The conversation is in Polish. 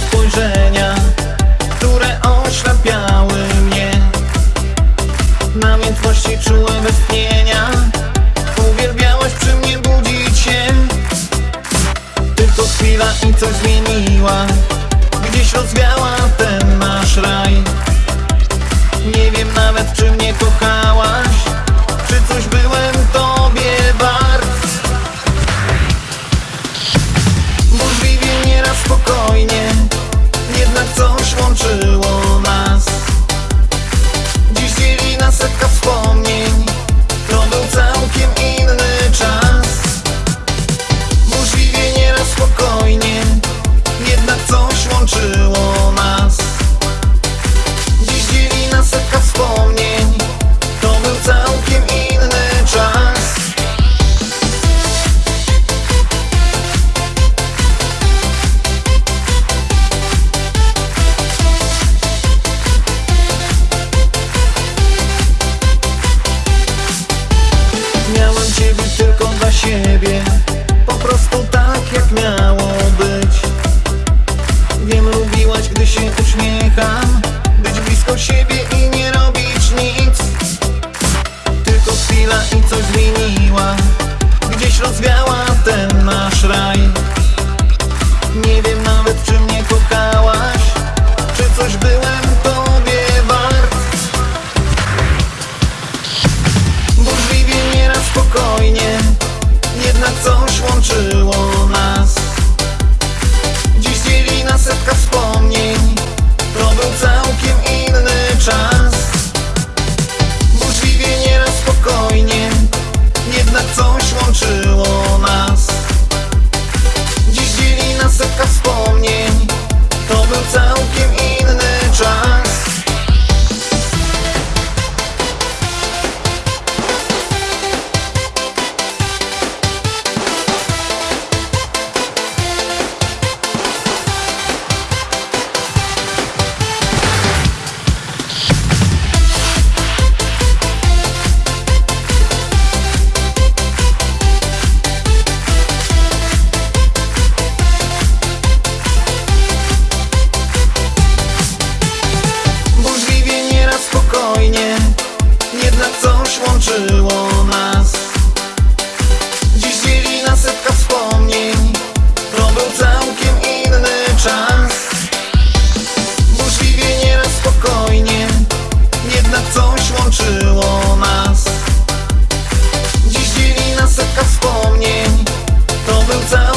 Spojrzenia, które oślepiały mnie. Namiętności czułem westchnienia. Uwielbiałaś przy mnie budzić się. Tylko chwila i coś zmieniła. Gdzieś rozwiała ten nasz raj. Nie wiem nawet czy mnie kochałaś. Rozwiała ten nasz raj. Nie wiem nawet czy mnie kochałaś Czy coś byłem tobie wart. Burzliwie nieraz spokojnie Jednak coś łączyło łączyło nas. Dziś dzieli nas setka wspomnień. To był całkiem inny czas. Burzliwie, nieraz spokojnie Jednak coś łączyło nas. Dziś dzieli nas setka wspomnień. To był całkiem